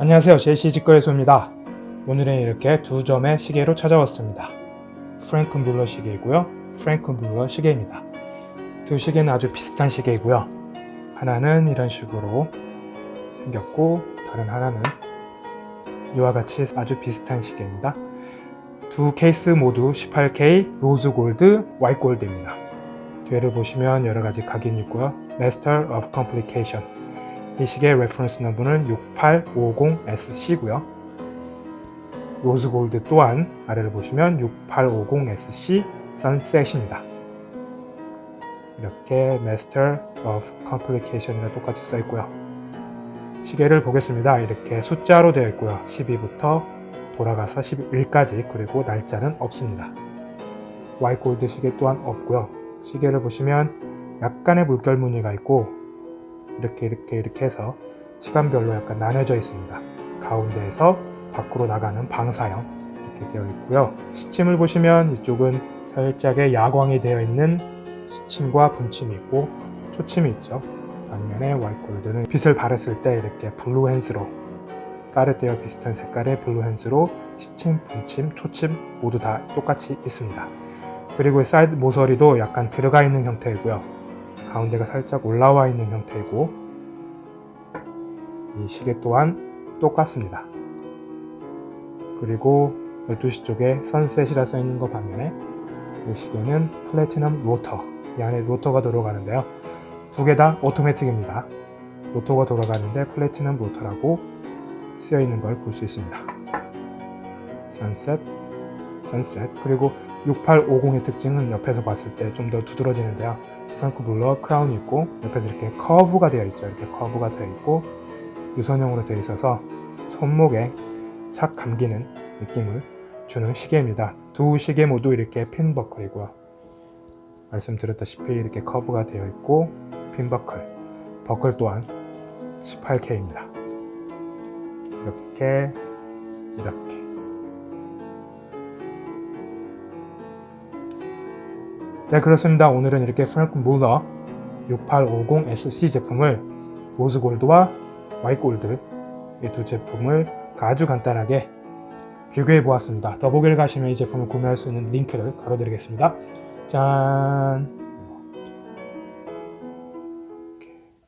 안녕하세요. JC 직거래소입니다. 오늘은 이렇게 두 점의 시계로 찾아왔습니다. 프랭크 뮬러 시계이고요. 프랭크 뮬러 시계입니다. 두 시계는 아주 비슷한 시계이고요. 하나는 이런 식으로 생겼고 다른 하나는 이와 같이 아주 비슷한 시계입니다. 두 케이스 모두 18K rose gold white gold입니다. 뒤를 보시면 여러가지 각인이 있고요. Master of Complication 이 시계의 reference number는 6850SC고요. rose gold 또한 아래를 보시면 6850SC sunset입니다. 이렇게 Master of Complication이라 똑같이 써 있고요. 시계를 보겠습니다. 이렇게 숫자로 되어 있고요. 12부터 돌아가서 11까지 그리고 날짜는 없습니다. white gold 시계 또한 없고요. 시계를 보시면 약간의 물결 무늬가 있고 이렇게 이렇게 이렇게 해서 시간별로 약간 나눠져 있습니다. 가운데에서 밖으로 나가는 방사형 이렇게 되어 있고요. 시침을 보시면 이쪽은 살짝의 야광이 되어 있는 시침과 분침이 있고 초침이 있죠. 반면에 white gold는 빛을 발했을 때 이렇게 blue hands로 까르띠어 비슷한 색깔의 blue hands로 시침, 분침, 초침 모두 다 똑같이 있습니다. 그리고 사이드 모서리도 약간 들어가 있는 형태이고요. 가운데가 살짝 올라와 있는 형태이고 이 시계 또한 똑같습니다. 그리고 12시 쪽에 sunset이라 써있는 것 반면에 이 시계는 platinum rotor 이 안에 rotor가 들어가는데요. 두 개 다 automatic입니다. rotor가 돌아가는데 platinum rotor라고 쓰여 있는 걸 볼 수 있습니다. sunset, sunset 그리고 6850의 특징은 옆에서 봤을 때 좀 더 두드러지는데요. 프랭크 뮬러 crown이 있고 옆에서 이렇게 커브가 되어 있죠. 이렇게 커브가 되어 있고 유선형으로 되어 있어서 손목에 착 감기는 느낌을 주는 시계입니다. 두 시계 모두 이렇게 핀 버클이고요. 말씀드렸다시피 이렇게 커브가 되어 있고 핀 버클, 버클 또한 18K입니다. 이렇게 이렇게 네 그렇습니다. 오늘은 이렇게 프랭크 뮬러 6850SC 제품을 rose gold와 white gold 이 두 제품을 아주 간단하게 비교해 보았습니다. 더보기를 가시면 이 제품을 구매할 수 있는 링크를 걸어드리겠습니다. 짠!